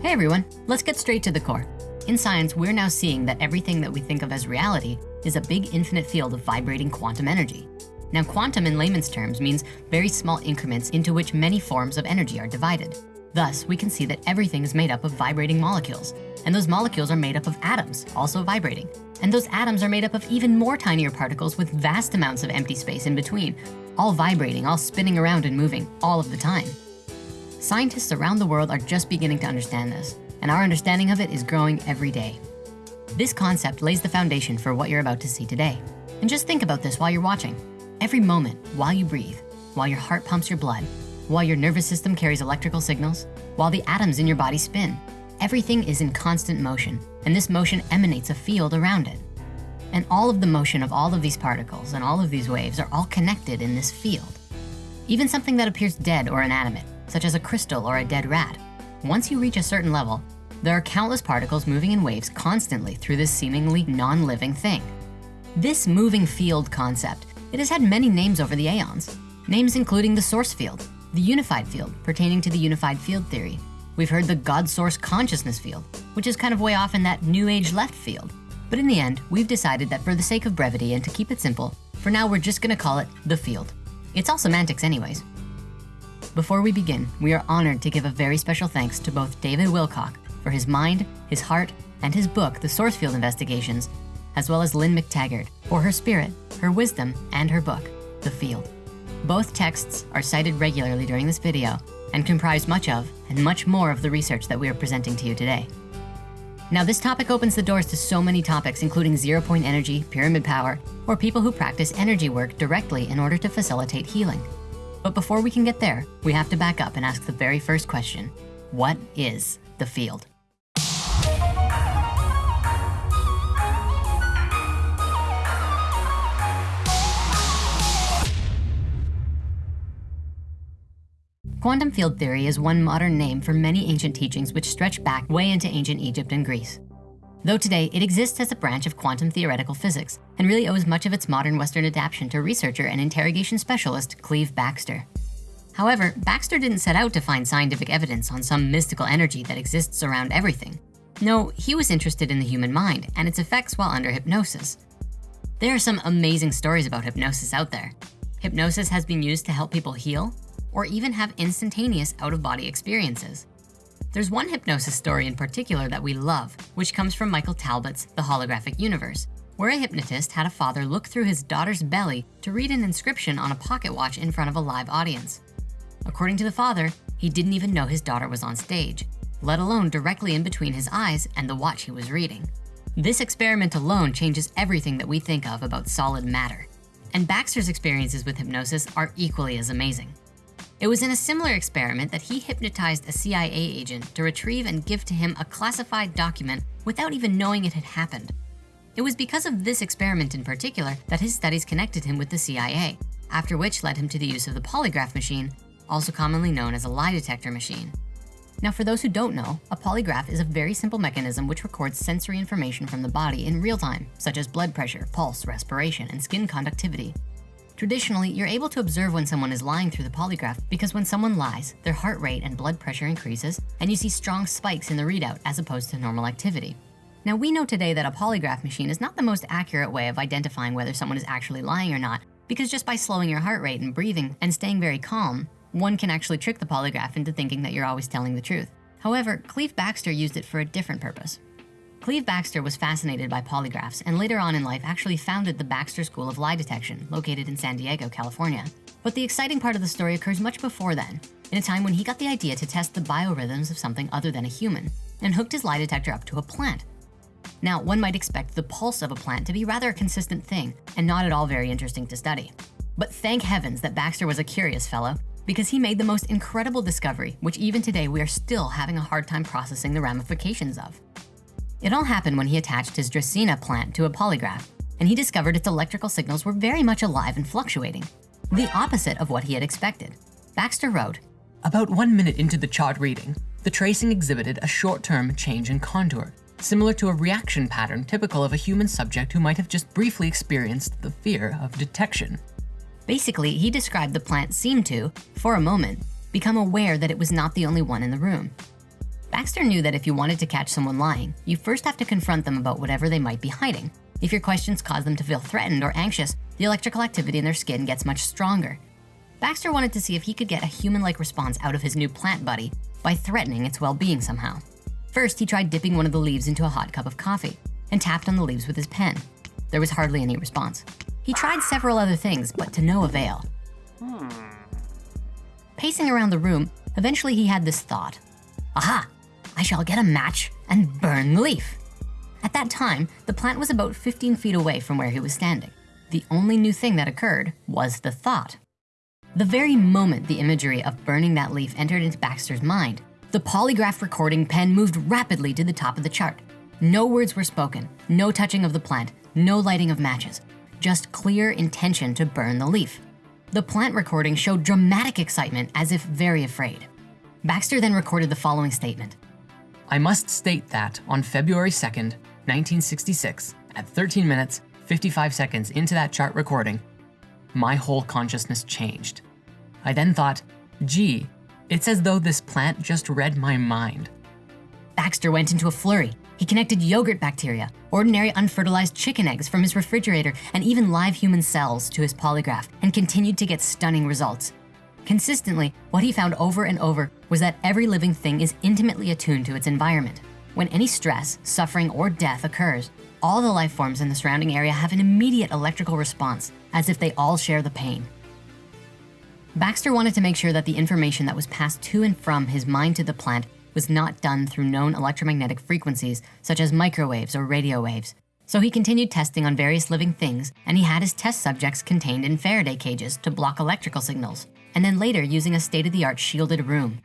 Hey everyone, let's get straight to the core. In science, we're now seeing that everything that we think of as reality is a big infinite field of vibrating quantum energy. Now, quantum in layman's terms means very small increments into which many forms of energy are divided. Thus, we can see that everything is made up of vibrating molecules, and those molecules are made up of atoms, also vibrating. And those atoms are made up of even more tinier particles with vast amounts of empty space in between, all vibrating, all spinning around and moving all of the time. Scientists around the world are just beginning to understand this, and our understanding of it is growing every day. This concept lays the foundation for what you're about to see today. And just think about this while you're watching. Every moment, while you breathe, while your heart pumps your blood, while your nervous system carries electrical signals, while the atoms in your body spin, everything is in constant motion, and this motion emanates a field around it. And all of the motion of all of these particles and all of these waves are all connected in this field. Even something that appears dead or inanimate such as a crystal or a dead rat. Once you reach a certain level, there are countless particles moving in waves constantly through this seemingly non-living thing. This moving field concept, it has had many names over the aeons. Names including the source field, the unified field pertaining to the unified field theory. We've heard the God source consciousness field, which is kind of way off in that new age left field. But in the end, we've decided that for the sake of brevity and to keep it simple, for now we're just gonna call it the field. It's all semantics anyways. Before we begin, we are honored to give a very special thanks to both David Wilcock for his mind, his heart, and his book, The Source Field Investigations, as well as Lynne McTaggart for her spirit, her wisdom, and her book, The Field. Both texts are cited regularly during this video and comprise much of and much more of the research that we are presenting to you today. Now this topic opens the doors to so many topics, including zero point energy, pyramid power, or people who practice energy work directly in order to facilitate healing. But before we can get there, we have to back up and ask the very first question. What is the field? Quantum field theory is one modern name for many ancient teachings which stretch back way into ancient Egypt and Greece. Though today it exists as a branch of quantum theoretical physics and really owes much of its modern Western adaptation to researcher and interrogation specialist Cleve Backster. However, Backster didn't set out to find scientific evidence on some mystical energy that exists around everything. No, he was interested in the human mind and its effects while under hypnosis. There are some amazing stories about hypnosis out there. Hypnosis has been used to help people heal or even have instantaneous out-of-body experiences. There's one hypnosis story in particular that we love, which comes from Michael Talbot's The Holographic Universe, where a hypnotist had a father look through his daughter's belly to read an inscription on a pocket watch in front of a live audience. According to the father, he didn't even know his daughter was on stage, let alone directly in between his eyes and the watch he was reading. This experiment alone changes everything that we think of about solid matter. And Backster's experiences with hypnosis are equally as amazing. It was in a similar experiment that he hypnotized a CIA agent to retrieve and give to him a classified document without even knowing it had happened. It was because of this experiment in particular that his studies connected him with the CIA, after which led him to the use of the polygraph machine, also commonly known as a lie detector machine. Now, for those who don't know, a polygraph is a very simple mechanism which records sensory information from the body in real time, such as blood pressure, pulse, respiration, and skin conductivity. Traditionally, you're able to observe when someone is lying through the polygraph because when someone lies, their heart rate and blood pressure increases and you see strong spikes in the readout as opposed to normal activity. Now we know today that a polygraph machine is not the most accurate way of identifying whether someone is actually lying or not because just by slowing your heart rate and breathing and staying very calm, one can actually trick the polygraph into thinking that you're always telling the truth. However, Cleve Backster used it for a different purpose. Cleve Backster was fascinated by polygraphs and later on in life actually founded the Backster School of Lie Detection located in San Diego, California. But the exciting part of the story occurs much before then, in a time when he got the idea to test the biorhythms of something other than a human and hooked his lie detector up to a plant. Now, one might expect the pulse of a plant to be rather a consistent thing and not at all very interesting to study. But thank heavens that Backster was a curious fellow because he made the most incredible discovery, which even today we are still having a hard time processing the ramifications of. It all happened when he attached his Dracaena plant to a polygraph, and he discovered its electrical signals were very much alive and fluctuating, the opposite of what he had expected. Backster wrote, About one minute into the chart reading, the tracing exhibited a short-term change in contour, similar to a reaction pattern typical of a human subject who might have just briefly experienced the fear of detection. Basically, he described the plant seemed to, for a moment, become aware that it was not the only one in the room. Backster knew that if you wanted to catch someone lying, you first have to confront them about whatever they might be hiding. If your questions cause them to feel threatened or anxious, the electrical activity in their skin gets much stronger. Backster wanted to see if he could get a human-like response out of his new plant buddy by threatening its well-being somehow. First, he tried dipping one of the leaves into a hot cup of coffee and tapped on the leaves with his pen. There was hardly any response. He tried several other things, but to no avail. Hmm. Pacing around the room, eventually he had this thought. Aha, I shall get a match and burn the leaf. At that time, the plant was about 15 feet away from where he was standing. The only new thing that occurred was the thought. The very moment the imagery of burning that leaf entered into Backster's mind, the polygraph recording pen moved rapidly to the top of the chart. No words were spoken, no touching of the plant, no lighting of matches, just clear intention to burn the leaf. The plant recording showed dramatic excitement as if very afraid. Backster then recorded the following statement. I must state that on February 2nd, 1966, at 13 minutes, 55 seconds into that chart recording, my whole consciousness changed. I then thought, gee, it's as though this plant just read my mind. Backster went into a flurry. He connected yogurt bacteria, ordinary unfertilized chicken eggs from his refrigerator, and even live human cells to his polygraph and continued to get stunning results. Consistently, what he found over and over was that every living thing is intimately attuned to its environment. When any stress, suffering, or death occurs, all the life forms in the surrounding area have an immediate electrical response, as if they all share the pain. Backster wanted to make sure that the information that was passed to and from his mind to the plant was not done through known electromagnetic frequencies, such as microwaves or radio waves. So he continued testing on various living things, and he had his test subjects contained in Faraday cages to block electrical signals, and then later using a state-of-the-art shielded room.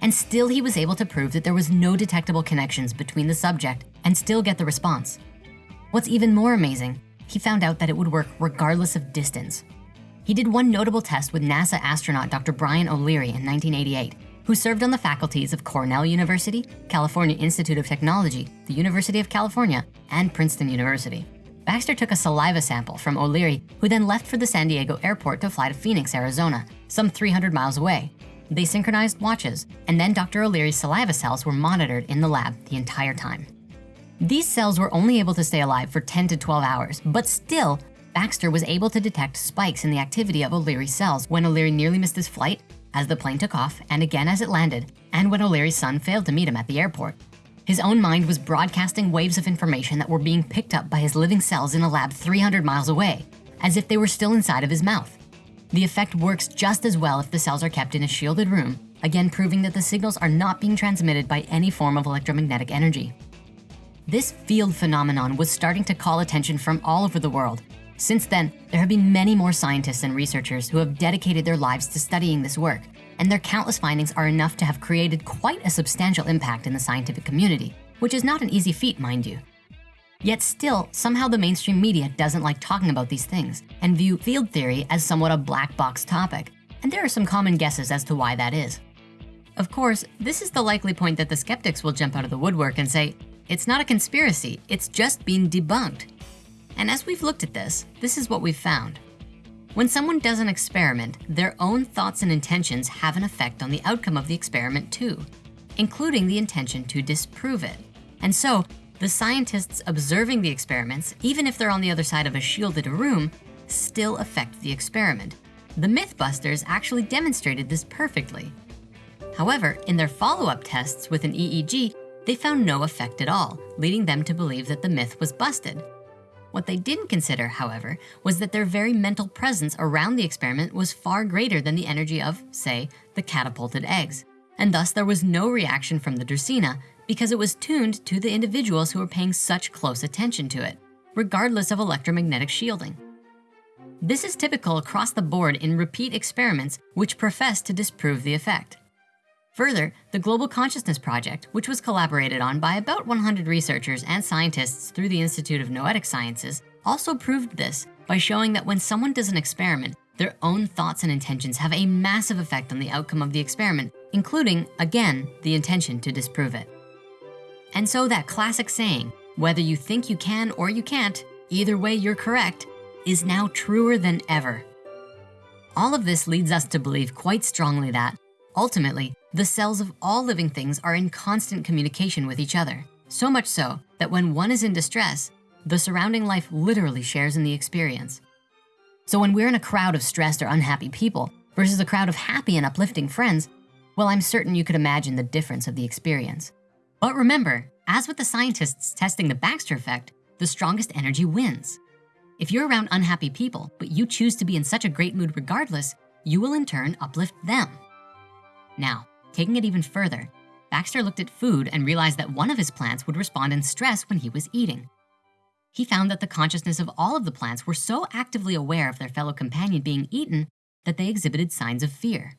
And still he was able to prove that there was no detectable connections between the subject and still get the response. What's even more amazing, he found out that it would work regardless of distance. He did one notable test with NASA astronaut Dr. Brian O'Leary in 1988, who served on the faculties of Cornell University, California Institute of Technology, the University of California, and Princeton University. Backster took a saliva sample from O'Leary, who then left for the San Diego airport to fly to Phoenix, Arizona, some 300 miles away. They synchronized watches, and then Dr. O'Leary's saliva cells were monitored in the lab the entire time. These cells were only able to stay alive for 10 to 12 hours, but still, Backster was able to detect spikes in the activity of O'Leary's cells when O'Leary nearly missed his flight, as the plane took off, and again as it landed, and when O'Leary's son failed to meet him at the airport. His own mind was broadcasting waves of information that were being picked up by his living cells in a lab 300 miles away, as if they were still inside of his mouth. The effect works just as well if the cells are kept in a shielded room, again proving that the signals are not being transmitted by any form of electromagnetic energy. This field phenomenon was starting to call attention from all over the world. Since then, there have been many more scientists and researchers who have dedicated their lives to studying this work, and their countless findings are enough to have created quite a substantial impact in the scientific community, which is not an easy feat, mind you. Yet still, somehow the mainstream media doesn't like talking about these things and view field theory as somewhat a black box topic. And there are some common guesses as to why that is. Of course, this is the likely point that the skeptics will jump out of the woodwork and say, it's not a conspiracy, it's just been debunked. And as we've looked at this, this is what we've found. When someone does an experiment, their own thoughts and intentions have an effect on the outcome of the experiment too, including the intention to disprove it. And so the scientists observing the experiments, even if they're on the other side of a shielded room, still affect the experiment. The Mythbusters actually demonstrated this perfectly. However, in their follow-up tests with an EEG, they found no effect at all, leading them to believe that the myth was busted. What they didn't consider, however, was that their very mental presence around the experiment was far greater than the energy of, say, the catapulted eggs. And thus there was no reaction from the Dracaena because it was tuned to the individuals who were paying such close attention to it, regardless of electromagnetic shielding. This is typical across the board in repeat experiments which profess to disprove the effect. Further, the Global Consciousness Project, which was collaborated on by about 100 researchers and scientists through the Institute of Noetic Sciences, also proved this by showing that when someone does an experiment, their own thoughts and intentions have a massive effect on the outcome of the experiment, including, again, the intention to disprove it. And so that classic saying, whether you think you can or you can't, either way you're correct, is now truer than ever. All of this leads us to believe quite strongly that, ultimately, The cells of all living things are in constant communication with each other. So much so that when one is in distress, the surrounding life literally shares in the experience. So when we're in a crowd of stressed or unhappy people versus a crowd of happy and uplifting friends, well, I'm certain you could imagine the difference of the experience. But remember, as with the scientists testing the Backster effect, the strongest energy wins. If you're around unhappy people, but you choose to be in such a great mood regardless, you will in turn uplift them. Now, taking it even further, Backster looked at food and realized that one of his plants would respond in stress when he was eating. He found that the consciousness of all of the plants were so actively aware of their fellow companion being eaten that they exhibited signs of fear.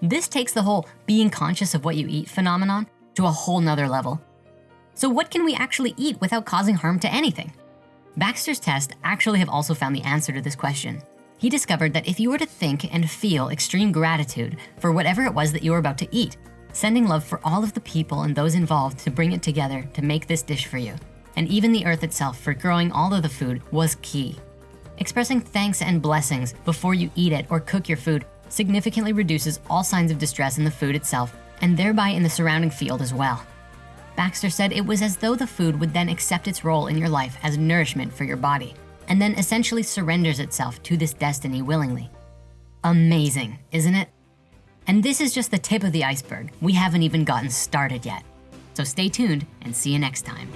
This takes the whole being conscious of what you eat phenomenon to a whole nother level. So what can we actually eat without causing harm to anything? Backster's test actually have also found the answer to this question. He discovered that if you were to think and feel extreme gratitude for whatever it was that you were about to eat, sending love for all of the people and those involved to bring it together to make this dish for you, and even the earth itself for growing all of the food was key. Expressing thanks and blessings before you eat it or cook your food significantly reduces all signs of distress in the food itself and thereby in the surrounding field as well. Backster said it was as though the food would then accept its role in your life as nourishment for your body and then essentially surrenders itself to this destiny willingly. Amazing, isn't it? And this is just the tip of the iceberg. We haven't even gotten started yet. So stay tuned and see you next time.